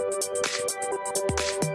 Música